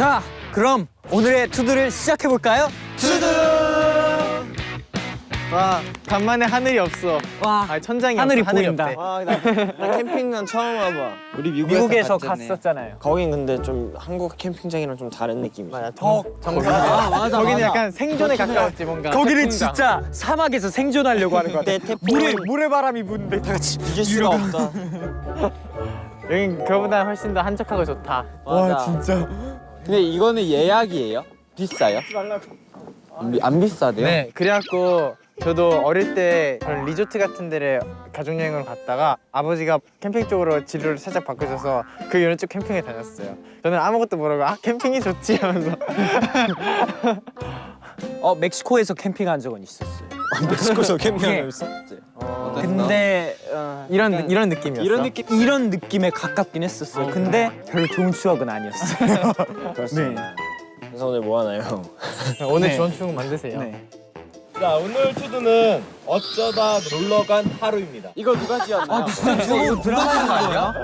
자, 그럼 오늘의 투두를 시작해 볼까요? 와 간만에 하늘이 없어. 와, 아 천장이 하늘이 없어. 하늘이 보인다. 없대. 아, 나, 나 캠핑은 처음 와봐. 우리 미국에서, 미국에서. 갔었잖아요. 거긴 근데 좀 한국 캠핑장이랑 좀 다른 느낌이야. 맞아. 더 정상. 아, 맞아, 거기는 맞아. 약간 생존에 가까웠지 뭔가. 거기는 진짜 사막에서 생존하려고 하는 거 같아. 그때 태풍 물에 모래바람이 부는데 다 같이 이길 수가 없다. 여긴 그거보다 훨씬 더 한적하고 좋다. 맞아. 진짜. 근데 이거는 예약이에요? 비싸요? 안, 비- 비싸대요? 네. 그래갖고 저도 어릴 때 그런 리조트 같은 데를 가족 여행으로 갔다가 아버지가 캠핑 쪽으로 진로를 살짝 바꾸셔서 그 이후로 쭉 캠핑에 다녔어요. 저는 아무것도 모르고 아 캠핑이 좋지 하면서 어, 멕시코에서 캠핑한 적은 있었어요. 멕시코에서 예. 캠핑하고 있었지. 근데 어, 이런 약간 이런 느낌이었어. 이런 느낌 이런 느낌에 가깝긴 했었어요. 근데 별로 좋은 추억은 아니었어요. 그렇습니다. 그래서 오늘 뭐 하나요? 오늘 네. 좋은 추억 만드세요. 네. 자 오늘 TO DO는 어쩌다 놀러간 하루입니다. 이거 누가 지었나요? 이거 드라마인 거 아니야?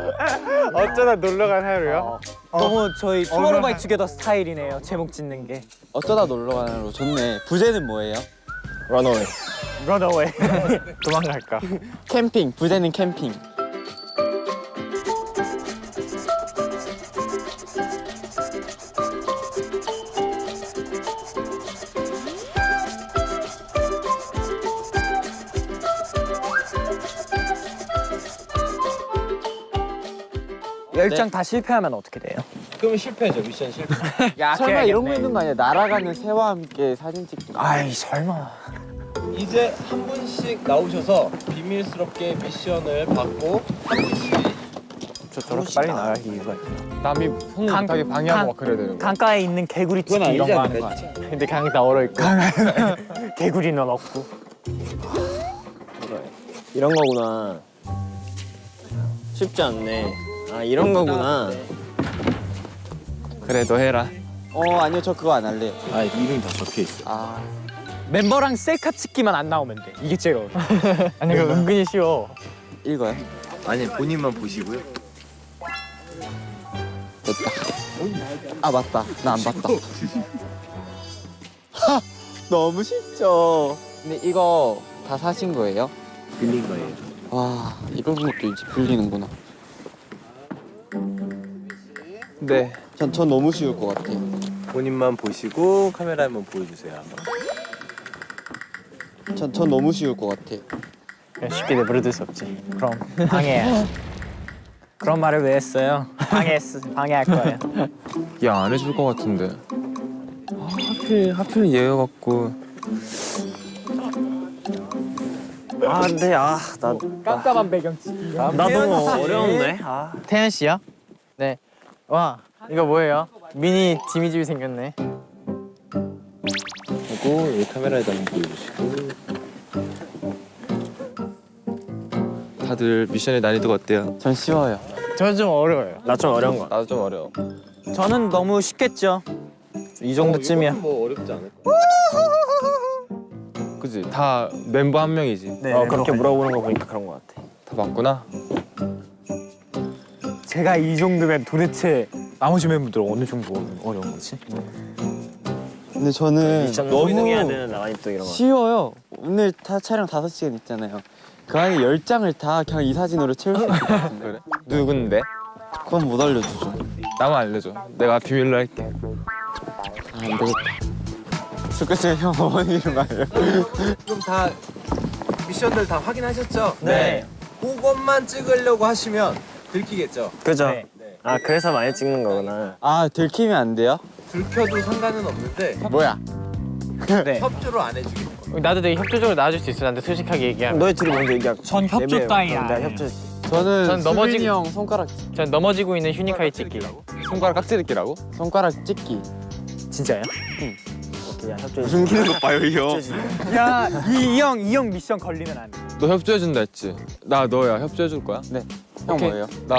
어쩌다 놀러 간 하루요? 너무 저희 TOMORROW X TOGETHER 스타일이네요. 제목 짓는 게. 어쩌다 놀러 가는 로 좋네. 부제는 뭐예요? 런어웨이. Runaway. 도망갈까? 캠핑. 부제는 캠핑. 열장 다 실패하면 어떻게 돼요? 그러면 실패죠 미션 실패. 설마 이런 거 있는 거 아니야? 날아가는 새와 함께 사진 찍기. 아이 설마. 이제 한 분씩 나오셔서 비밀스럽게 미션을 받고 한 분씩 저 저렇게 빨리 나갈 이유가 있어. 남이 손 강- 못하게 방해하고 강- 막 그래야 되는 거 강가에 있는 개구리 치기 이런 거 하는 거 아니야? 근데 강이 다 얼어 있고. 개구리는 없고. 이런 거구나. 쉽지 않네. 아 이런 거구나. 그래 너 해라 어 아니요 저 그거 안 할래요. 아 이름이 다 적혀 있어. 아 멤버랑 셀카 찍기만 안 나오면 돼. 이게 제일 어려워. 아니 이거 은근히 쉬워. 읽어요. 아니 본인만 보시고요. 됐다. 아 맞다. 나 안 봤다. 하, 너무 쉽죠. 근데 이거 다 사신 거예요? 빌린 거예요. 와 이런 것도 이제 빌리는구나. 네 전, 전 너무 쉬울 것 같아요. 본인만 보시고 카메라 한번 보여주세요. 전, 전 너무 쉬울 것. 그냥 쉽게 내버려둘 수 없지. 그럼 방해. 그런 말을 왜 했어요? 방해 방해할 거예요. 야안 해줄 것 같은데 아, 하필 하필 얘여 갖고 아 근데 아나 깜깜한 배경 찍기. 나 너무 어려운데. 아 태연 씨요? 네. 와 이거 뭐예요? 미니 지미집이 생겼네. 하고 이 카메라에다 보여주시고. 다들 미션의 난이도가 어때요? 전 쉬워요. 저는 좀 어려워요. 나 좀 어려운 거. 나도 좀 어려워 저는 너무 쉽겠죠. 이 정도쯤이야. 뭐 어렵지 않을까? 그지 다 멤버 한 명이지 네. 어 그렇게 물어보는 거 보니까 그런 거 같아. 다 맞구나 제가 이 정도면 도대체 나머지 멤버들 어느 정도 어려운 거지? 근데 저는 너무. 쉬워요. 오늘 다 촬영 5시간 있잖아요. 그 안에 10장을 다 그냥 이 사진으로 채울 수 있을 것 같은데. 그래 누군데? 그건 못 알려주죠. 나만 알려줘 내가 비밀로 할게 아, 안 되겠다. 스케치 형 어머니 이름 알려. 그럼 다 미션들 다 확인하셨죠? 네. 그것만 찍으려고 하시면 들키겠죠? 그죠? 네. 아 그래서 많이 찍는 거구나. 아 들키면 안 돼요? 들켜도 상관은 없는데 뭐야? 네. 협조를 안 거예요. 나도 되게 협조적으로 나와줄 수 있어. 나한테 솔직하게 얘기하면. 너희 둘이 먼저 얘기하고. 전 협조. 따위 안 내가 해요. 협조. 저는 전 넘어지- 수빈이 형 손가락 전 넘어지고 있는 휴니카이 찍기. 손가락 깍지르기라고? 손가락 찍기. 진짜요? 오케이 야 협조. 무슨 기는 거 봐요 이 형. 야, 이 형 이 형 미션 걸리면 안 돼. 너 협조해준다 했지? 나 너야 협조해줄 거야? 형 오케이. 뭐예요? 나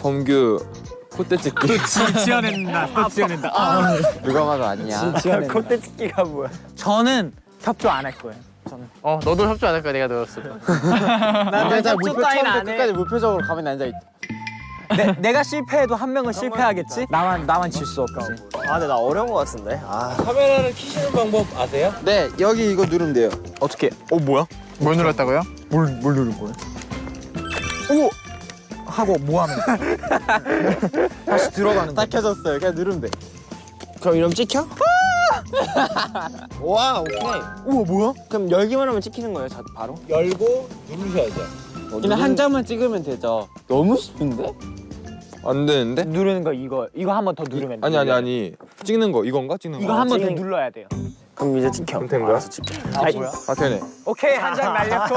범규 콧대 찍기 지, 지어낸다. 또 지어낸다. 아. 누가 봐도 아니야. 콧대 찍기가 뭐야? 저는 협조 안 할 거예요. 어 너도 협조 안 할 거야 내가 자 협조 따위는 무표 처음부터 안 해. 끝까지 무표정으로 가만히 앉아 있. 내, 내가 실패해도 한 명은 실패하겠지? 나만 나만 질 수 없지. 아 근데 나 어려운 거 같은데. 아 카메라를 키시는 방법 아세요? 네 여기 이거 누르면 돼요. 어떻게? 어 뭐야? 뭘 눌렀다고요? 뭘, 뭘 누른 거야? 오! 하고 뭐 하면 돼? 다시 들어가는 다 켜졌어요. 그냥 누르면 돼. 그럼 이러면 찍혀? 와 오케이. 우와 뭐야? 그럼 열기만 하면 찍히는 거예요, 자, 바로? 열고 누르셔야죠. 그냥 한 장만 찍으면 되죠. 너무 쉽은데? 안 되는데? 누르는 거 이거 이거 한 번 더 누르면 아니 아니 아니 찍는 거 이건가 찍는 거? 이거 한 번더 찍는- 눌러야 돼요. 그럼 이제 찍혀. 그럼 된 거야? 알아서 찍혀. 아 뭐야? 아 되네. 오케이 한 장 날렸고.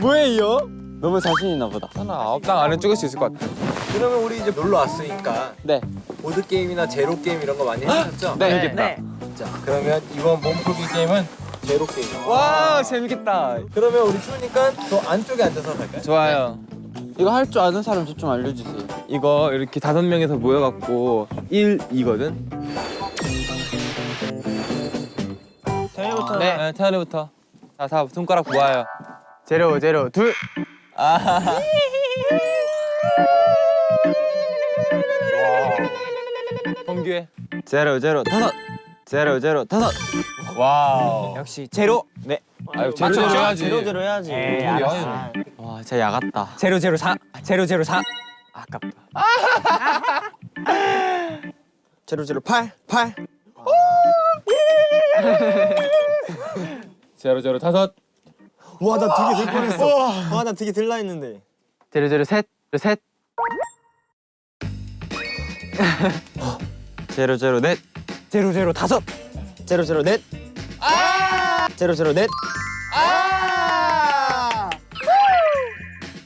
뭐예요? 너무 자신 있나 보다. 하나 아홉 장 안에 찍을 수 있을 것 같아. 그러면 우리 이제 놀러 왔으니까 네. 보드 게임이나 제로 게임 이런 거 많이 하셨죠? 네. 네. 자 그러면 이번 몸풀기 게임은 제로 게임. 와 재밌겠다. 그러면 우리 추우니까 저 안쪽에 앉아서 갈까요? 좋아요. 이거 할 줄 아는 사람 저 좀 알려주세요. 이거 이렇게 다섯 명이서 모여갖고 1, 2거든. 태현이부터. 네. 네 태현이부터. 자, 다 손가락 모아요. 제로 제로 둘. 범규해. 제로 제로 다섯. 제로 제로 다섯. wow. 역시 제로. 네. 아유 제로 제로 해야지. 제로 제로 해야지. 에이, 우리 알았어. 아유. 와 진짜 약았다. 제로 제로 사. 제로 제로 사. 아깝다. 제로 제로 팔 팔. 제로 제로 다섯. 와나 되게 들 뻔했어. 와나 되게 들라 했는데. 제로 제로 셋. 셋. 제로 제로 넷. 제로 제로 다섯. 제로 제로 넷. 제로 제로 넷.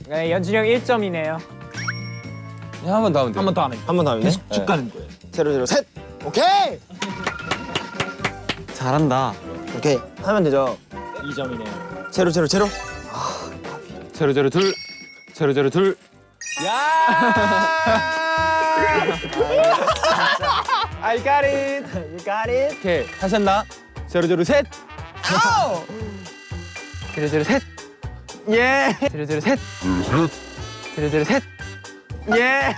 네, 연준이 형 1점이네요. 한 번 더 하면 돼. 한번 더 하면 한번 더 하면 돼? 쭉 가는 거예요. 제로 제로 셋. 오케이. 잘한다. 오케이 하면 되죠. 2점이네요. 제로 제로 제로. 제로 제로 둘. 제로 제로 둘. I got it. You got it. 오케이 다시 한다. 제로 제로 셋. 제로 제로 셋. 예. 제로 제로 셋. 제로 제로 셋. 예.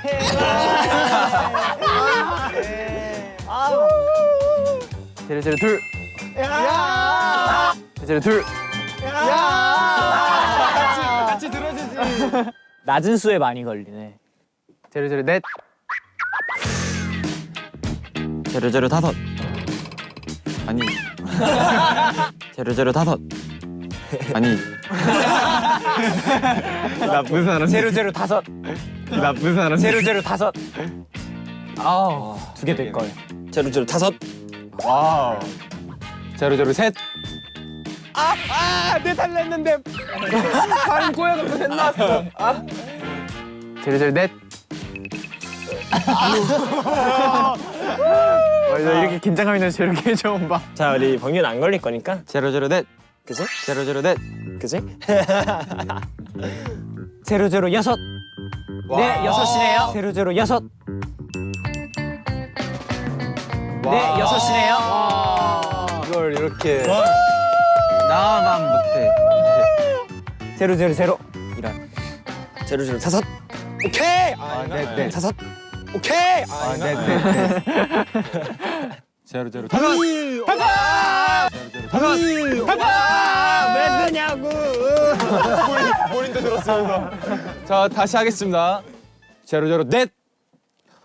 제로 제로 둘. 제로 제로 둘. 낮은 수에 많이 걸리네. 제로 제로 넷. 제로 제로 다섯. 아니. 제로 제로 다섯. 아니. 나쁜 사람. 제로 제로 다섯. 나쁜 사람. 제로 제로 다섯. 아우 두 개 될 걸. 제로 제로 다섯. 제로 제로 셋. 제로 제로 넷. 와, 나 이렇게 긴장감 있는 제로 게임 처음 봐. 자 우리 범균 안 걸릴 거니까. 제로 제로 넷. 그지? 제로 제로 넷. 그지? 제로 제로 여섯. 네 여섯이네요. 제로 제로 여섯. 네 여섯이네요. 이걸 이렇게. 나만 못해. 제로 제로 제로. 제로 제로 다섯. 오케이. 아, 네, 네. 다섯. 오케이. 아, 네, 네, 네. 제로 제로 다섯. 왜 그냐고. 자 다시 하겠습니다. 제로 제로 넷.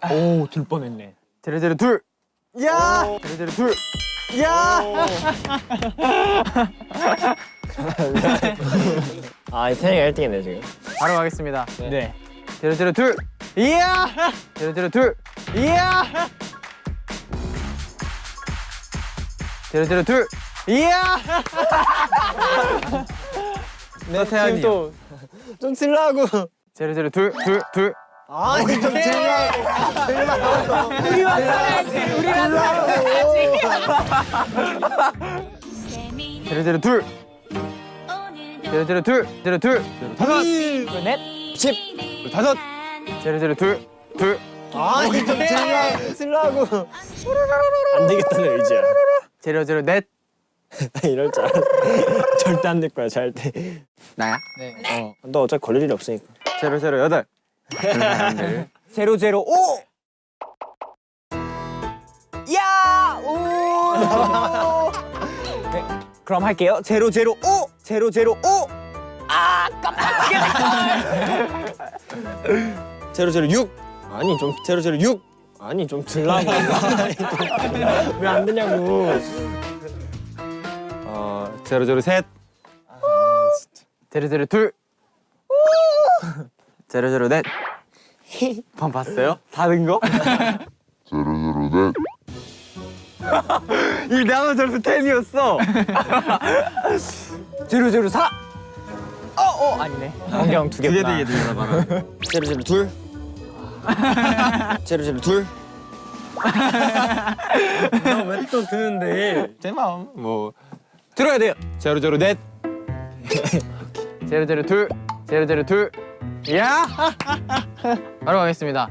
오들 뻔했네. 제로 제로 둘. 야. 제로 제로 둘. 아 태영이가 1등이네 지금. 바로 가겠습니다. 네. 제로 제로 둘. 이야. 제로 제로 둘. 이야. 제로 제로 둘. 이야. 네 태연이. 또좀 틀라고. 제로 제로 둘. 둘. 둘. 아니 좀 틀라고. 제로 제로 둘. 제로 제로 둘. 제로 둘. 다섯. 넷. 다섯. 제로 제로 둘. 둘. 아니 좀 틀라고. 틀라고. 안 되겠다는 의지야. 제로 제로 넷. 이럴 줄 알았어. 절대 안 될 거야 절대. 나야? 어, 너 어차피 걸릴 일이 없으니까. 제로 제로 여덟. 그런 사람들. 제로 제로 오. 네, 그럼 할게요. 제로 제로 오. 제로 제로 오. 아 깜짝이야. 제로 제로 육. 아니 좀 제로 제로 육. 아니 좀 들라고. 왜안 되냐고. 어 제로 제로 셋 제로 제로 둘. 제로 제로 넷. 방 봤어요? 다른 거? 이 나는 저래서 텐이었어. 제로 제로 사. 어, 어 아니네. 안경 두 두개 개구나. 되게 되나 봐. 제로 제로 둘. 제로 제로 둘. 왜또 드는데? 제 마음 뭐 들어야 돼요. 제로 제로 넷 제로 제로 둘. 제로 제로 둘. 야. 바로 가겠습니다.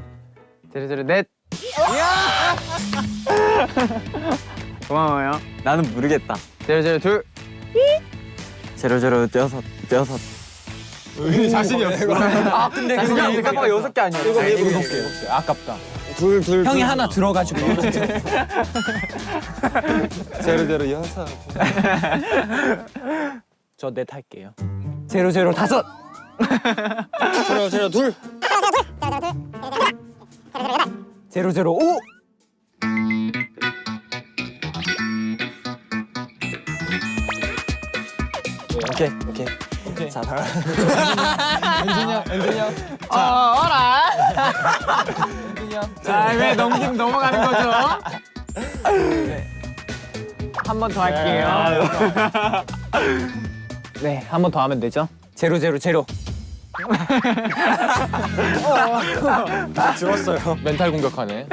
제로 제로 넷. 야. 고마워요. 나는 모르겠다. 제로 제로 둘. 제로 제로 여섯 여섯. 자신이 없어 아 근데 그게 깜빡 여섯 개 아니야? 이거 일곱 개. 아깝다. 둘 둘. 형이 하나 들어가지고. 제로 제로 여섯 저넷 할게요. 제로 제로 다섯. 제로 제로 둘. 제로 제로 오. 오케이 오케이. 오케이. 자 바로. 어, 어라. 자, 왜 넘김 넘어가는 거죠? 한번 더 할게요. 네, 한 번 더 하면 되죠? 제로 제로 제로. 들었어요. 멘탈 공격하네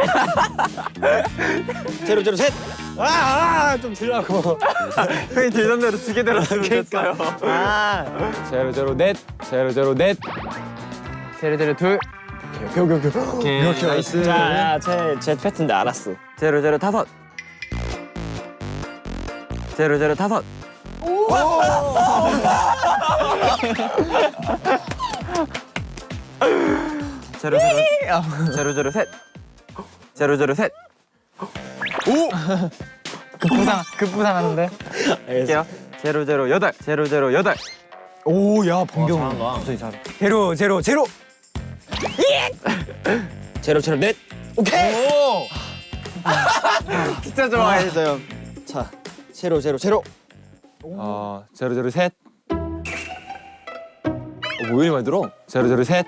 제로 제로 셋. 아, 아, 좀 들라고. 형이 들던 대로 두개 들었으면 됐어요. 아, 제로 제로 넷 제로 제로 넷 제로 제로 둘. 오케이 nice. 자, 제제 패턴인데 알았어. 제로 제로 다섯. 제로 제로 다섯. 제로 제로 제로 제로 셋. 제로 제로 셋. 급부상, 급부상하는데. 할게요. 제로 제로 여덟. 제로 제로 여덟. 오, 야, 번경. 갑자기 잘해. 제로 제로 제로. 제로 제로 넷. 오케이. 진짜 좋아했어요. 자, 제로 제로 제로. 어 제로 제로 셋 어, 뭐 이리 많이 들어 제로 제로 셋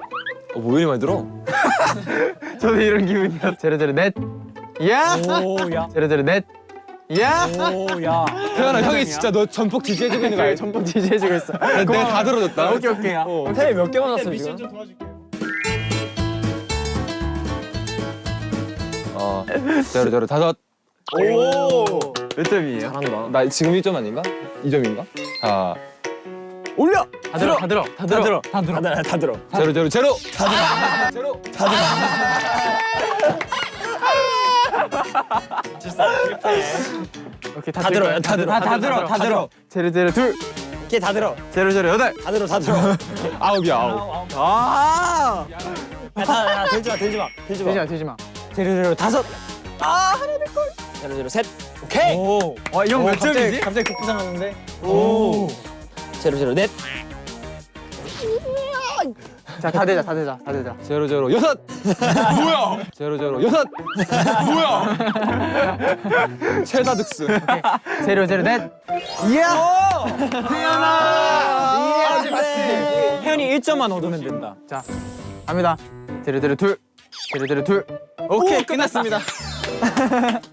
어, 뭐 이리 많이 들어 저도 이런 기분이었어. 제로 제로 넷. 야. 오, 야. 제로 제로 넷. 야. 오, 야. 태연아 형이 진짜 너 전폭 지지해주고 있는 거 알지? 전폭 지지해주고 있어. 내가 다 들어줬다 오케이 오케이. 태몇 개만 왔어 지금? 어 제로 제로 다섯 오. 몇 점이에요? 잘한다. 나 지금 1점 아닌가? 2점인가? 자 올려. 다 들어, 다 들어, 다 들어. 다 들어. 다 들어. 다 들어. 제로 제로 제로 제로 오케이 다, 다들 들어요. 거야. 다 들어. 다 들어. 다 들어. 제로 제로 둘. 이게 다 들어. 제로 제로 여덟. 다 들어. 다 들어. 아홉이야 아홉 아. 야, 다, 야, 들지 마. 들지 마. 들지 마, 되지 마. 제로 제로 다섯. 아 하나 될 걸. 제로 제로 셋. 오케이. 오. 어, 이형몇 점이지? 갑자기 급부상하는데. 오. 제로 제로 넷. 자, 다 되자, 다 되자, 다 되자. 제로 제로 여섯 뭐야 제로 제로 여섯 뭐야 최다 득수 제로 제로 넷. 이야. 태연아. 이야. 태연이 1점만 얻으면 된다. 자, 갑니다. 제로 제로 둘. 제로 제로 둘. 오케이 끝났습니다.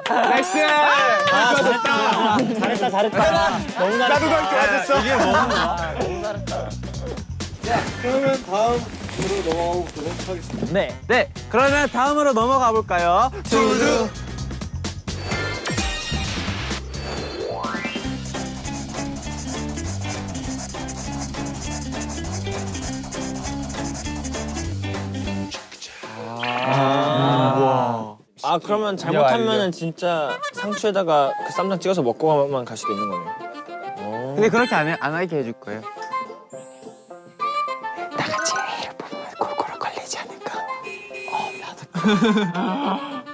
nice. 아, 잘했다. 잘했다. 잘했다. 너무 잘했다. 나도 갈줄 알았어. 이게 너무 그러면 다음으로 넘어가 보도록 하겠습니다. 네. 네. 그러면 다음으로 넘어가 볼까요? TO DO. 아 그러면 잘못하면은 진짜 상추에다가 그 쌈장 찍어서 먹고만 갈 수도 있는 거네. 근데 그렇게 안, 해, 안 하게 해줄 거예요. 다 같이 A를 뽑으면 골고루 걸리지 않을까?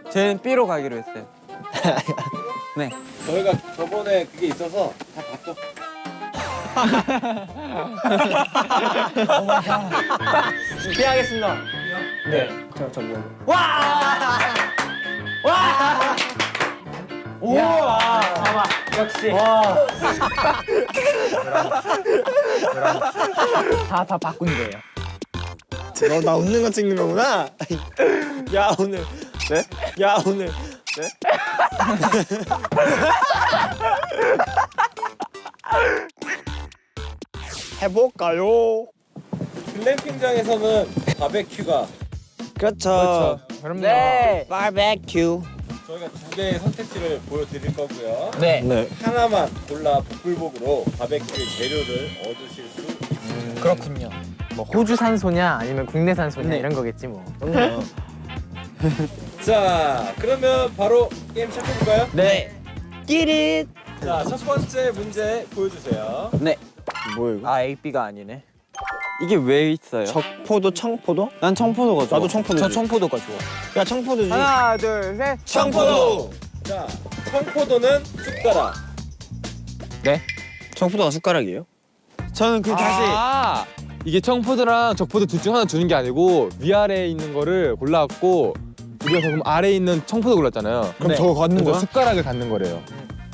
저는 B로 가기로 했어요. 저희가 저번에 그게 있어서 다 바꿔. 피하겠습니다. 네. 저, 저 뭐. 와! 와! 우와! 봐봐. 역시. 와. 다, 다 바꾼 거예요. 너 나 웃는 거 찍는 거구나. 야, 오늘. 네? 야, 오늘. 네? 해볼까요? 글램핑장에서는 바베큐가 그렇죠. 그럼요. 네. 바베큐. 저희가 두 개의 선택지를 보여드릴 거고요. 네. 네. 하나만 골라 복불복으로 바베큐의 재료를 얻으실 수 있습니다. 그렇군요. 뭐 호주 산 소냐 아니면 국내산 소냐 네. 이런 거겠지 뭐. 자, 그러면 바로 게임 시작해볼까요? 네. 끼릿. 자, 첫 번째 문제 보여주세요. 뭐야 이거? 아, A, B가 아니네. 이게 왜 있어요? 적포도 청포도? 난 청포도가 좋아. 나도 청포도. 저 청포도가 좋아. 야 청포도지. 하나 둘 셋. 청포도! 자, 청포도는 숟가락. 청포도가 숟가락이에요? 저는 그 다시 아 이게 청포도랑 적포도 둘 중 하나 주는 게 아니고 위아래에 있는 거를 골라갖고 우리가 그럼 아래에 있는 청포도 골랐잖아요. 그럼 저거 갖는 거야? 숟가락을 갖는 거래요.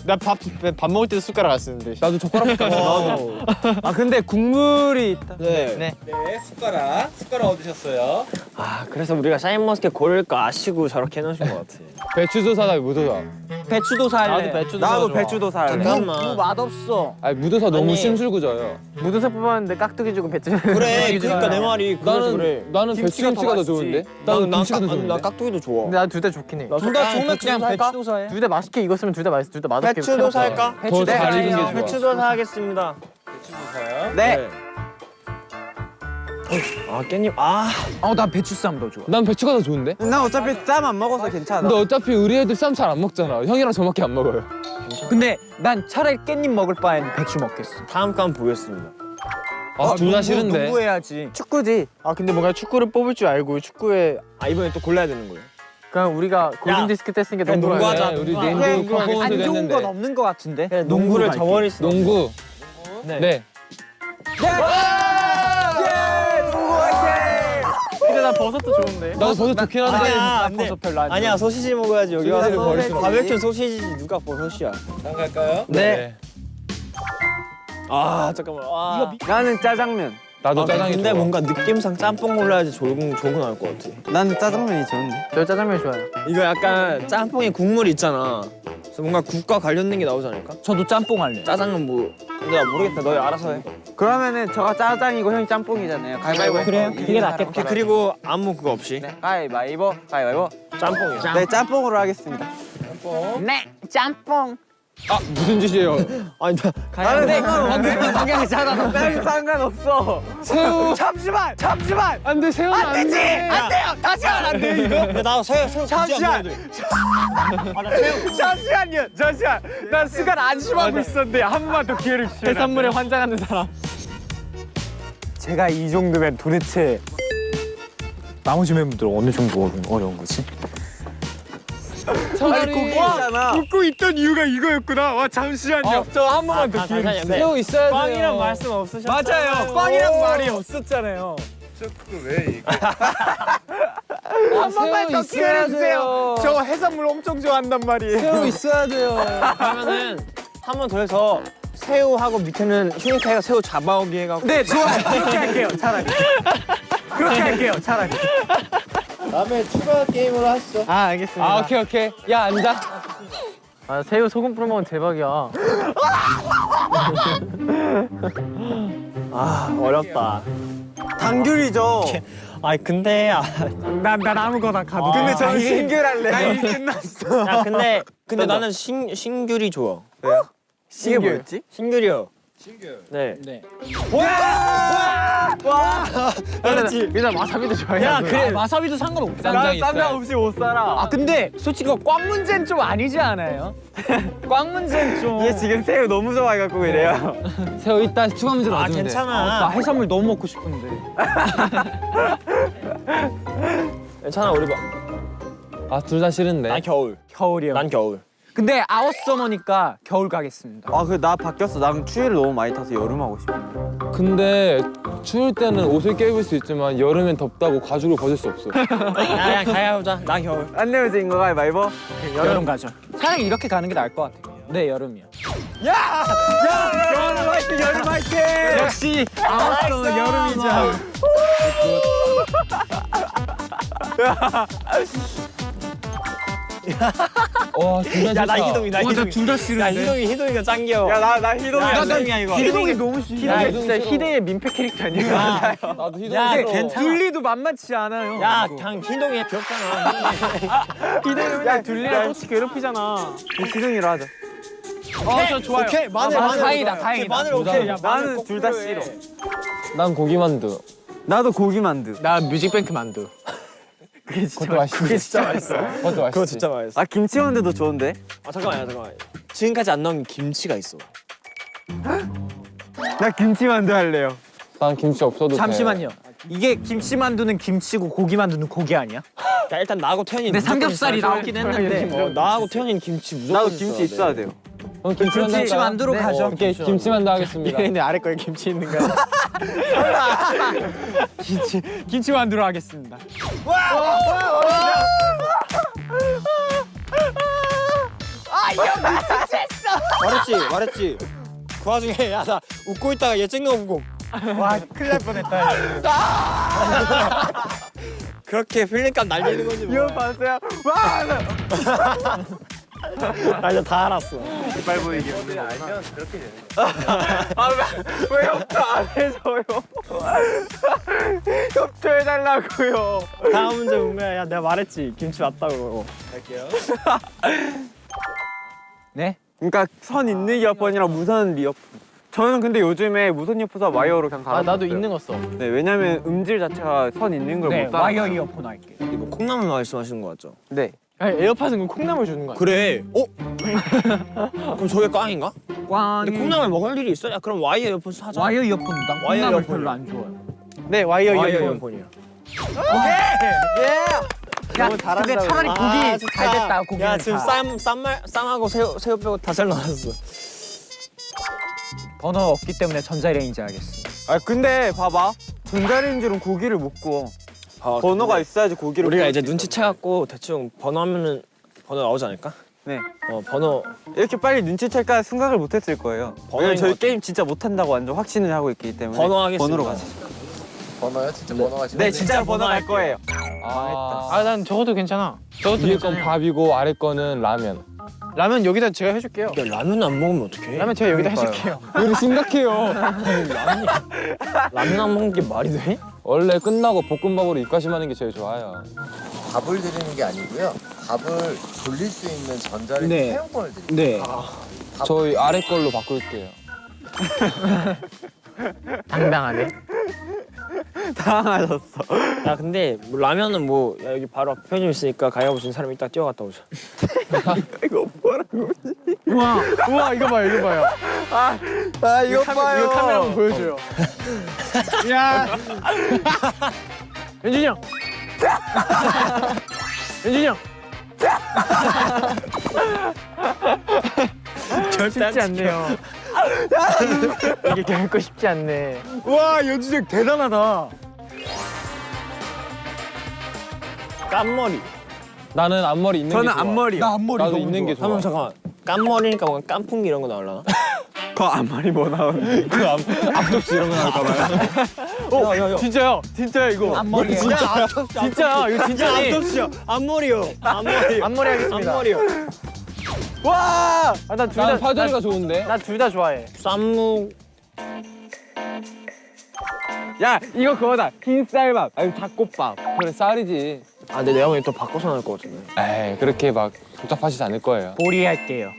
나밥 밥 먹을 때도 숟가락 안 쓰는데. 나도 젓가락 갖고 아 근데 국물이 있다. 네. 네. 네, 숟가락. 숟가락 얻으셨어요. 아, 그래서 우리가 샤인머스켓 고를 거 아시고 저렇게 해놓으신 것 같아. 배추도사다 무도사. 배추도 살래. 나도 배추도 나도 좋아. 배추도 살래. 잠깐만. 맛없어. 아니 무도사 너무 아니. 심술궂어요. 무도사 뽑았는데 깍두기 주고 배추. 그래. 그러니까 내 말이 나는 그래. 나는 김치가 배추김치가 더더 좋은데. 나는 난 김치가 더 깍- 좋은데. 나 깍두기도 좋아. 근데 나둘 다 좋긴 해. 둘 다 좋으면 그냥 배추도 사 해. 둘 다 맛있게 익었으면 둘 다 맛있, 둘다 맛없게. 배추도. 살까? 더잘 익은 게 좋아. 배추도 사겠습니다. 배추도 사요. 네. 아, 깻잎. 아. 어, 나 배추 쌈 더 좋아. 난 배추가 더 좋은데. 난 어차피 쌈 안 먹어서 괜찮아. 근데 어차피 우리 애들 쌈 잘 안 먹잖아. 형이랑 저밖에 안 먹어요. 근데 난 차라리 깻잎 먹을 바엔 배추 먹겠어. 다음 건 보겠습니다. 아, 둘다 싫은데. 농구 해야지. 축구지. 아 근데 뭔가 축구를 뽑을 줄 알고 축구에 아, 이번에 또 골라야 되는 거예요. 그냥 우리가 골든 디스크 뗐으니까 그냥 농구 농구하자. 하자. 네, 우리 농구. 안 좋은. 건 없는 것 같은데. 농구를 갈게. 저버릴 수 농구. 네. 네. 근데 나 버섯도 좋은데. 나도 버섯 좋긴 한데. 아니야. 버섯 별로 안 아니야, 소시지 먹어야지. 여기 와서 버릴 수는 바베큐 소시지 누가 버섯이야. 다음 갈까요? 네. 아, 잠깐만. 아. 나는 짜장면. 나도 아, 짜장이 근데 좋아. 뭔가 느낌상 짬뽕 골라야지 좋은 좋은 나올 것 같아. 나는 짜장면이 좋은데. 저 짜장면 좋아요. 이거 약간 짬뽕에 국물 있잖아. 그래서 뭔가 국과 관련된 게 나오지 않을까? 저도 짬뽕 할래. 짜장은 뭐 근데 나 모르겠다. 너희 알아서 해. 그러면은 저가 짜장이고 형이 짬뽕이잖아요. 가위바위보. 그래요? 그게 낫겠다. 오케이, 그리고 아무 그거 없이 네, 가위바위보. 가위바위보. 짬뽕이야. 네, 짬뽕으로 하겠습니다. 짬뽕. 네, 짬뽕. 아 무슨 짓이에요? 아니 나 나는 상관없는데 그냥 짜장. 난 상관없어. 새우. 잠시만. 잠시만. 안돼 새우는 안 되지. 돼. 안 돼요. 다시 안 돼, 이거. 나 새우 새우 잠시만. 잠시만요. 잠시만. 난 시간 안심하고 있었는데 한 번만 더 기회를 주세요. 해산물에 환장하는 사람. 제가 이 정도면 도대체 나머지 멤버들 어느 정도 어려운 거지? 차라리 있잖아. 웃고 있던 이유가 이거였구나. 와 잠시만요. 저한 번만 더 기회 주세요. 새우 있어야 돼요. 꽝이란 말씀 없으셨어요? 맞아요. 꽝이란 말이 없었잖아요. 그왜 얘기? 한 번만 더 기회를 주세요. 저 해산물 엄청 좋아한단 말이에요. 새우 있어야 돼요. 그러면은 한 번 더 해서 새우하고 밑에는 휴니카이가 새우 잡아오기 해갖고 네, 좋아요. 그렇게 할게요. 차라리. 그렇게 할게요. 차라리. 다음에 추가 게임으로 하시죠. 아 알겠습니다. 아 오케이 오케이. 야 앉아. 아, 새우 소금 뿌려 먹으면 대박이야. 아 어렵다. 단귤이죠. 아니 근데 아, 난, 난 아무거나 가도 근데 저는 신귤할래. 나 이미 끝났어. 야 근데 근데 나는 신 신귤이 좋아. 이게 뭐였지? 신귤이요. 신규. 네. 그렇지. 일단 와사비도 좋아해. 야 그래. 마사비도 상관없어. 쌈장 있어요. 상관없이 못 살아. 아 근데 솔직히 꽝 문제는 좀 아니지 않아요? 꽝 문제는 좀. 얘 지금 새우 너무 좋아해갖고 이래요. 새우 있다 추가 문제로 아 놔주면 돼. 괜찮아. 해산물 너무 먹고 싶은데. 괜찮아 우리 봐. 아 둘 다 싫은데. 난 겨울. 겨울이요. 난 겨울. 근데 아웃서머니까 겨울 가겠습니다. 아, 그 나 바뀌었어. 난 추위를 너무 많이 타서 여름 하고 싶어. 근데 추울 때는 옷을 껴입을 수 있지만 여름엔 덥다고 가죽을 벗을 수 없어. 야, 야, 가야보자. 난 겨울. 안 내면 인거 가위바위보? 여름 가죠. 차라리 이렇게 가는 게 나을 것 같아요. 네, 여름이요. 여름 화이팅, 여름 화이팅! 역시 our summer 여름이죠. 와. 야, 나 희동이, 나 희동이. 둘다 싫은데. 야, 희동이, 희동이가 짱 귀여워. 야, 나, 나 희동이야. 야, 희동이야, 이거. 희동이 너무 싫어. 야 진짜 희대의 민폐 캐릭터 아니야? 나도 희동. 야, 괜찮아. 둘리도 만만치 않아요. 야, 그냥 희동이 귀엽잖아. 희대는 맨날 둘리랑 똑같이 괴롭히잖아. 희동이로 하자. 어저 좋아요. 오케이, 마늘, 아, 마늘. 다행이다, 다행이다. 마늘 오케이. 야, 마늘 나는 꼭둘 다. 싫어. 난 고기 만두. 나도 고기 만두. 나 뮤직뱅크 만두. 그것도 맛있어. 그게 진짜 맛있어. 그것도 맛있어. 그거 진짜 맛있어. 아, 김치 만두도 좋은데? 아, 잠깐만요, 잠깐만. 지금까지 안 나온 김치가 있어. 나 김치 만두 할래요. 난 김치 없어도 돼. 잠시만요. 이게 김치 만두는 김치고 고기 만두는 고기 아니야? 야, 일단 나하고 태현이 근데 삼겹살이 돼. 나오긴 했는데. 어, 나하고 태현이는 김치 무조건 나도 김치 있어야 돼요. 그럼 김치 만두 김치 할까요? 만두로 가죠. 오케이, 김치 만두 하겠습니다. 얘네 아래 거에 김치 있는 거야. 김치 만두로 하겠습니다. 말했지, 말했지. 그 와중에 야, 나 웃고 있다가 얘 찍는 거 보고 와, 큰일 날 뻔했다. 그렇게 필름감 날리는 거지 뭐. 이거 봤어요? 와! 나 이제 다 알았어. 이빨 보이게. 왜 협조 안 해줘요? 협조해달라고요. 다음 문제 뭔가야? 야, 내가 말했지. 김치 맞다고. 갈게요. 네? 그러니까 선 있는 이어폰이랑 무선 이어폰. 저는 근데 요즘에 무선 이어폰과 와이어로 그냥 갈아. 아 나도 있는 거 써. 네, 왜냐면 음질 자체가 선 있는 걸 네, 못 따라. 와이어 이어폰 할게요. 이거 콩나물 말씀하시는 거 같죠? 네. 아니, 에어팟은 그 콩나물 주는 거야. 그래. 어? 그럼 저게 꽝인가? 꽝. 근데 콩나물 먹을 일이 있어? 야, 그럼 와이어 이어폰 사자. 와이어 이어폰 난 와이어 콩나물 이어폰이요. 별로 안 좋아요. 네 와이어 와이어 이어폰. 이어폰이야. 야, 너무 잘한다, 근데 차라리. 고기 아, 잘 됐다. 고기는 야, 지금 다. 쌈, 쌈말, 쌈하고 새우, 새우 빼고 다 잘 나왔어. 번호 없기 때문에 전자레인지 하겠습니다. 아 근데 봐봐. 전자레인지로 고기를 못 구워. 아, 번호가 있어야지 고기를. 우리가 이제 수 눈치채 갖고 대충 번호 하면은 번호 나오지 않을까? 네. 어, 번호. 이렇게 빨리 눈치챌까 생각을 못했을 거예요. 왜냐면 저희. 게임 진짜 못한다고 완전 확신을 하고 있기 때문에. 번호 하겠습니다. 번호로 가자. 번호요? 진짜 번호가 네, 진짜 번호 갈. 거예요. 아, 아난 저것도 괜찮아. 저것도 위에 건. 밥이고 아래 거는 라면. 라면 여기다 제가 해줄게요. 야, 라면 안 먹으면 어떡해? 라면 제가 여기다 그러니까요. 해줄게요. 우리 심각해요. 라면 안 먹는 게 말이 돼? 원래 끝나고 볶음밥으로 입가심하는 게 제일 좋아요. 밥을 드리는 게 아니고요. 밥을 돌릴 수 있는 전자레인지 네. 사용권을 드립니다. 네. 저희 아래 걸로 바꿀게요. 당당하네. 당황하셨어. 야, 근데 뭐 라면은 뭐 야, 여기 바로 앞에 편의점 있으니까 가위바위보 진 사람이 딱 뛰어갔다 오자. 우와 우와 이거 봐요 이거 봐요. 아 이거 카, 봐요. 이거 카메라 한번 보여줘요. 야. 연준이 형. 연준이 형. 쉽지 않네요. 이게 결코 쉽지 않네. 와, 연주적 대단하다. 깐머리. 나는 앞머리 있는 저는 게 좋아. 앞머리요. 나 앞머리 나도 너무 있는 게 좋아. 한번 잠깐만. 깐머리니까 뭔가 깐풍기 이런 거 나올라나? 그 앞머리 뭐 나오는? 그 앞, 앞접시 이런 거 나올까봐요. 어, 야, 야, 야. 진짜요? 진짜요 이거. 앞머리. 진짜 진짜 이거 진짜네. 앞접시야. 앞머리요. 앞머리. 앞머리 하겠습니다. 앞머리요. 와. 아 난둘 다. 난 파절이가 좋은데. 나둘 다 좋아해. 쌈무. 야 이거 그거다. 흰 쌀밥. 아니 닭국밥. 그래 쌀이지. 아, 근데 내가 보기엔 또 바꿔서 나올 것 같은데. 에이 그렇게 막 복잡하시지 않을 거예요. 보리 할게요.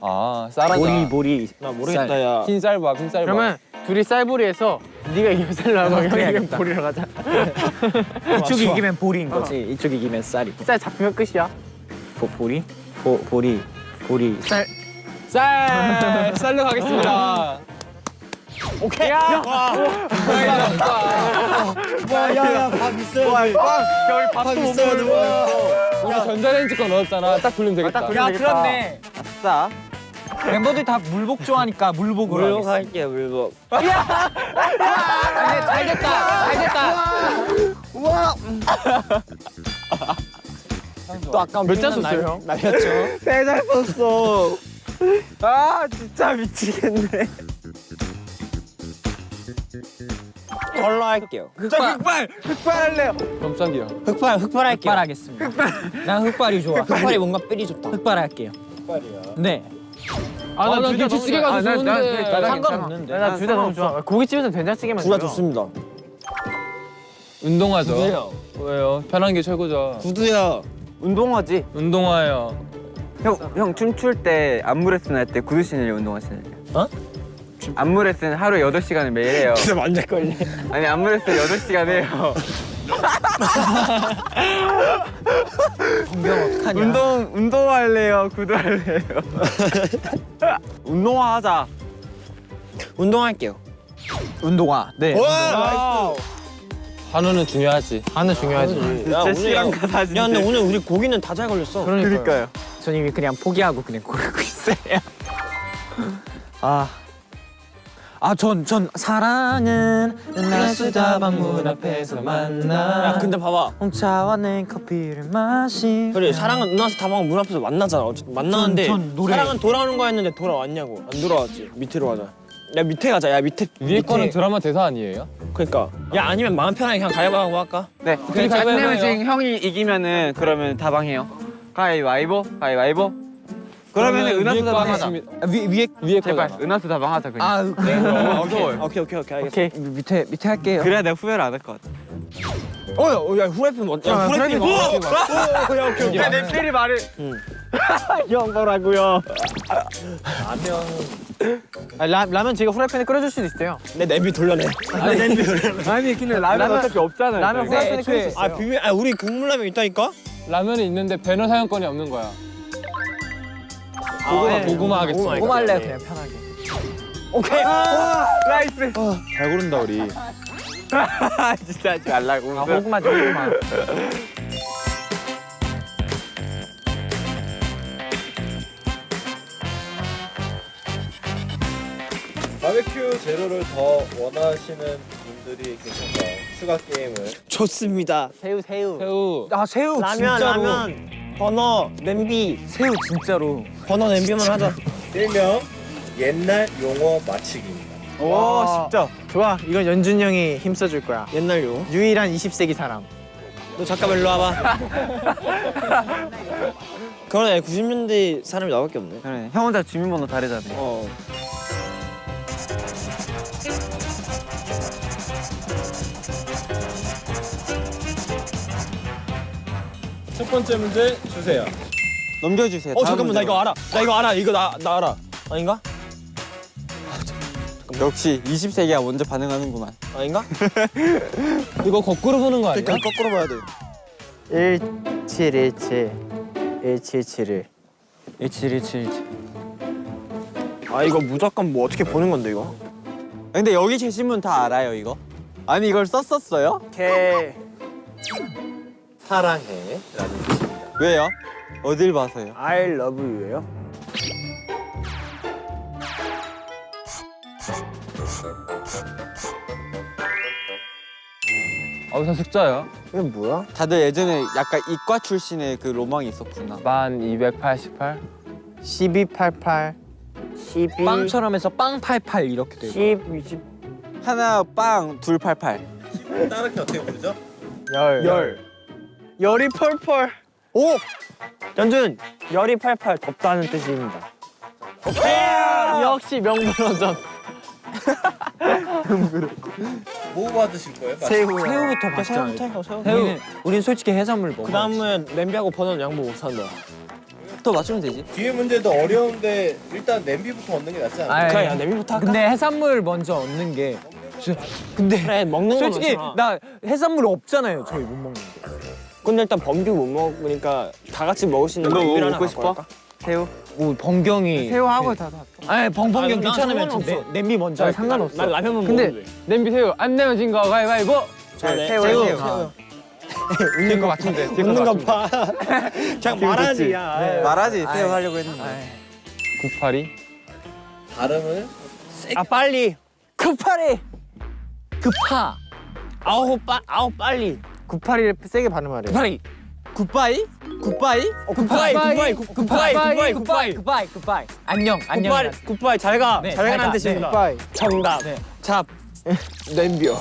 아 쌀하자. 보리, 보리. 나 모르겠다, 야. 흰 쌀밥, 흰 쌀밥. 그러면 둘이 쌀보리에서 네가 이기면 쌀 나고 형이 이기면 보리로 가자. 이쪽이 이기면 보리인 거지. 이쪽이 이기면 쌀이. 쌀 잡히면 끝이야. 보, 보리? 보, 보리. 보리. 쌀. 쌀 쌀로 가겠습니다. 오케이. 야. 야, 야, 밥 있어야 돼. 와, 여기 밥 있어야 돼. 와. 우리 전자레인지 거 넣었잖아. 딱 돌리면 되겠다. 야 그렇네. 아싸. 멤버들이 다 물복 좋아하니까 물복으로. 물복 할게요 물복. 잘 됐다. 잘 됐다. 또 아까 몇 잔 썼어요 형? 날렸죠. 배잘 썼어. 아 진짜 미치겠네. 걸로 할게요. 흑발 흑발 흑발 할래요. 깜짝이야. 흑발 흑발 할게요. 흑발 하겠습니다. 난 흑발이 좋아. 흑발이 뭔가 삘이 좋다. 흑발 할게요. 흑발이야. 네. 아나 김치찌개 가서 좋은데. 상관없는데. 나둘 다 너무 좋아 고깃집에서 된장찌개만 둘다. 좋습니다. 운동하죠. 구두요. 왜요? 편한 게 최고죠. 구두야. 운동하지. 운동화요. 형, 형 춤출 때 안무 레슨 할 때 구두 신으려 운동화 신으려. 어? 안무 레슨 하루 8시간을 매일 해요. 진짜 만질걸요. 아니 안무 레슨 8시간 해요. 공경 어떡하냐. 운동 운동화 할래요? 구두 할래요? 운동화 하자. 운동할게요. 운동화. 네. 한우는 중요하지. 하는 중요하지 진짜 시간 가다 진짜. 야 근데 오늘 우리 고기는 다 잘 걸렸어. 그러니까요. 전 이미 그냥 포기하고 그냥 고르고 있어요. 아. 아, 전, 전, 사랑은 날수다 방 문 앞에서 만나. 야 근데 봐봐. 홍차와 낸 커피를 마시. 그래 사랑은 누나서 다방 문 앞에서 만나잖아. 어쨌든 만나는데 전- 전 노래. 사랑은 돌아오는 거였는데 돌아왔냐고. 안 돌아왔지. 밑으로 가자. 야 밑에 가자. 야 밑에 위에 거는 드라마 대사 아니에요? 그러니까. 야 아니면 마음 편하게 그냥 가위바위보 할까? 네. 그래, 가위바위보 해요. 형이 이기면은 그러면 다방해요. 가위바위보, 가위바위보. 그러면 은하수 거 다방 하자. 하겠습니다. 아, 위, 위에. 위에 제발 거잖아. 은하수 다방 하자 그냥. 아, 그래. 오케이 오케이 오케이 오케이 알겠어. 오케이. 밑에, 밑에 할게요. 그래야 내가 후회를 안 할 것 같아. 어야 어, 야 후라이팬 뭐? 야 후라이팬 뭐? 야 오케이 오케이. 내 필이 말을. 아, 라, 라면 제가 후라이팬에 끓여줄 수도 있어요 내 냄비 돌려내. 내 냄비 돌려내. 아니 근데 라면 어차피 없잖아요. 라면 후라이팬에 끓일 수 있어요 아 비밀. 아 우리 국물라면 있다니까? 라면이 있는데 버너 사용권이 없는 거야. 고구마 고구마 하겠습니다. 고구마 할래요, 그냥 편하게. 오케이. nice. 잘 고른다 우리. 진짜 하지 말라고. 아 고구마 줘 고구마 바베큐 재료를 더 원하시는 분들이 계셔서 추가 게임을 좋습니다. 새우 새우 새우. 아, 새우 라면 진짜로. 라면 버너 냄비 새우 진짜로. 버너 냄비만 하자. 일명 옛날 용어 맞히기입니다. 와 진짜 좋아 이건 연준 형이 힘써줄 거야 옛날 요. 유일한 20세기 사람 너 잠깐만 일로 와봐. 그러네 90년대 사람이 나밖에 없네. 그래. 형 혼자 주민번호 다르잖아. 어. 번째 문제 주세요. 넘겨주세요. 어 잠깐만 나 문제로. 이거 알아. 나 이거 알아. 이거 나 나 알아. 아닌가? 역시 20세기가 먼저 반응하는구만. 아닌가? 이거 거꾸로 보는 거 아니야? 그러니까 거꾸로 봐야 돼. 1717 1771 1717. 아 이거 무조건 뭐 어떻게 보는 건데 이거? 근데 여기 계신 분 다 알아요 이거? 아니 이걸 썼었어요? 개. 사랑해 라는 뜻입니다. 왜요? 어딜 봐서요? I love you예요? 아, 우선 숫자요. 이게 뭐야? 다들 예전에 약간 이과 출신의 그 로망이 있었구나. 만 288. 1288 12 빵처럼 해서 빵팔팔 이렇게 되고. 10 20 하나 빵, 둘 팔팔. 따르게 어떻게 부르죠? 열. 열. 열이 펄펄. 오! 연준 열이 팔팔 덥다는 뜻입니다. 역시 명불허전. 뭐 받으실 거예요? 새우. 새우부터 새우부터 해요 새우. 우리는, 우린 솔직히 해산물 먹어. 그 다음에 냄비하고 버너는 양보 못 한다. 또 맞추면 되지. 뒤에 문제도 어려운데 일단 냄비부터 얻는 게 낫지 않아요? 그래 야 냄비부터 할까? 근데 해산물 먼저 얻는 게. 저- 근데 그래 먹는 거 솔직히. 나 해산물 없잖아요. 저희 못 먹는 게. 근데 일단 범규 못 먹으니까 다 같이 먹을 수 있는 뭐 하나 먹고 싶어? 새우? 오 번경이. 새우하고 다 다. 아니 벙벙경 아니, 난 괜찮으면 좀 상관없어. 내- 냄비 먼저. 할게. 상관없어. 난 라면만 근데 먹는데. 냄비 새우 안 내면 진 거 가위바위보. 자, 네. 새우, 새우. 새우. 새우. 웃는 거 같은데. 웃는 거 봐. 그냥 말하지 야. 말하지 새우 하려고 했는데. 982. 발음을 아 빨리. 구팔이. 구팔. 아홉 빠 아홉 빨리. 981을 세게 발음하래요. 구팔이. Goodbye? Goodbye? Goodbye goodbye goodbye goodbye goodbye goodbye goodbye. 안녕 안녕. Goodbye goodbye 잘 가. 네, 잘잘 가는 가. 뜻입니다. Bye. 정답. 잡. 냄비요.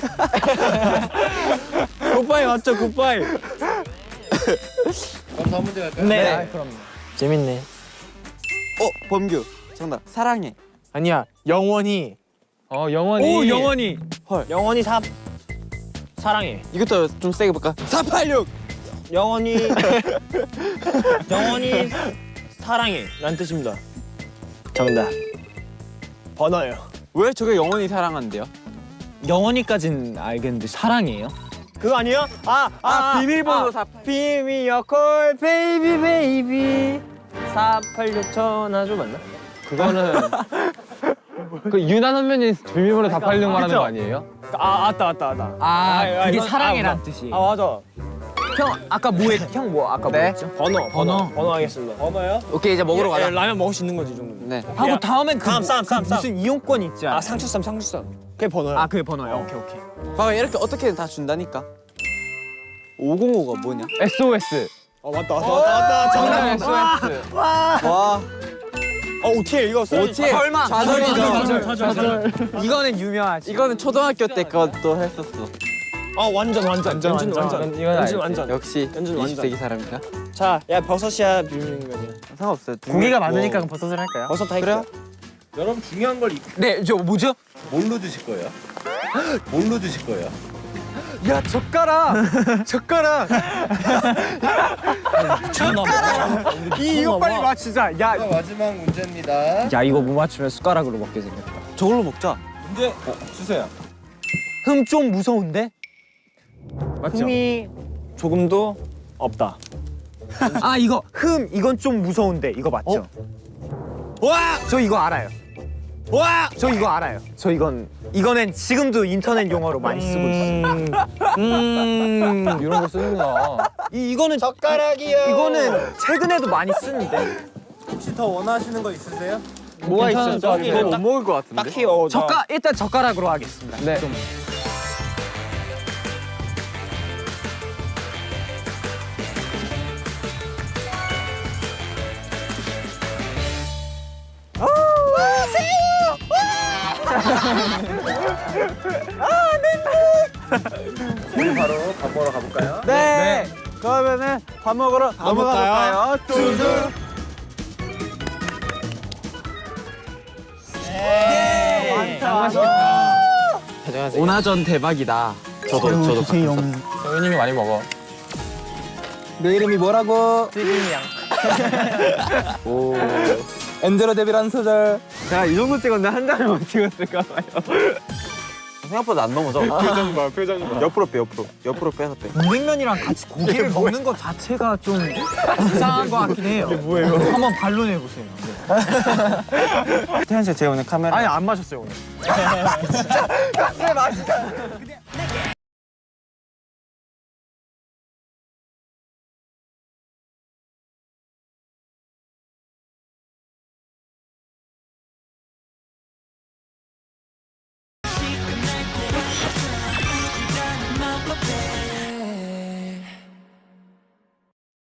굿바이 맞죠 굿바이. 그럼 다음 문제 갈까요? 네. 재밌네. 어 범규. 정답. 사랑해. 아니야 영원히 어 영원히. 오 영원히. 헐. 영원히 삽. 사랑해. 이것도 좀 세게 볼까? 486. 영원히 영원히 사랑해 라는 뜻입니다. 정답. 번호요. 왜 저게 영원히 사랑한대요? 영원히까진 알겠는데 사랑이에요? 그거 아니에요? 아, 아, 비밀번호 아, 비밀 콜 baby baby 486 전화줘 맞나? 그거는 그 윤하 선배님 비밀번호 다 팔려고 말하는 거 아니에요? 아, 맞다, 맞다, 맞다. 아, 그게 이건- 사랑이란 아, 뜻이에요. 아, 맞아. 형 아까 뭐 했? 형 뭐 아까 네. 뭐 했죠? 번호, 번호, 번호. 번호 하겠습니다. 번호요? 오케이 이제 먹으러 가자. 라면 먹을 수 있는 거지, 이. 네. 하고 다음엔 그, 쌈, 쌈, 그 쌈, 쌈. 무슨 이용권 있지 않아? 아, 상추쌈, 상추쌈. 그게 번호야. 아 그게 번호요. 오케이 오케이. 봐봐 이렇게 어떻게든 다 준다니까. 505가 뭐냐? SOS. 어, 맞다, 맞다, 맞다, 맞다. 정답. SOS. 와. 어, OTL 이거 써. OTL. 설마. 좌절이죠. 좌절, 좌절, 좌절. 이거는 유명하지. 이거는 초등학교 때 그것도 했었어. 아, 완전, 완전. 완전, 연준 완전. 완전. 이건 알지. 완전. 역시 완전. 20세기 사람이다. 자, 야, 버섯이야, 거냐? 상관없어요. 두 고기가 개. 많으니까 그럼 버섯을 할까요? 버섯 할게요. 여러분 중요한 걸 이- 네, 저 뭐죠? 뭘로 드실 거예요? 뭘로 드실 거예요? 야 젓가락. 젓가락. 이 이거 빨리 맞추자. 야 자, 마지막 문제입니다. 야 이거 못 맞추면 숟가락으로 먹게 생겼다. 저걸로 먹자. 문제 어, 주세요. 흠 좀 무서운데? 맞죠? 흠이 조금도 없다. 아 이거 흠 이건 좀 무서운데 이거 맞죠? 와! 저 이거 알아요. 와! 저 이거 알아요. 저 이건 이거는 지금도 인터넷 용어로 많이 쓰고 있어요. 음. 이런 거 쓰는구나. 이 이거는 젓가락이요. 이거는 최근에도 많이 쓰는데. 혹시 더 원하시는 거 있으세요? 뭐가 있어요? 저기 이거 못 먹을 것 같은데. 딱히 어, 나- 젓가 일단 젓가락으로 하겠습니다. 네. 좀. 우리 바로 밥 먹으러 가볼까요? 네. 그러면은 밥 먹으러 넘어가 볼까요? 뚜두. 오나전 대박이다. 저도 저도 형님이 많이 먹어. 내 이름이 뭐라고? 찌개냥. 오. 엔드로 데뷔라는 소절. 제가 이 정도 찍었는데 한 장을 못 찍었을까 봐요. 생각보다 안 넘어져. 표정 봐, 표정 봐. 옆으로 빼, 옆으로. 옆으로 빼서 빼. 물냉면이랑 같이 고기를 먹는 것 자체가 좀 이상한 것 같긴 해요. 이게 뭐예요? 한번 반론해 보세요. 태현 씨, 제가 오늘 카메라. 아니 안 마셨어요 오늘.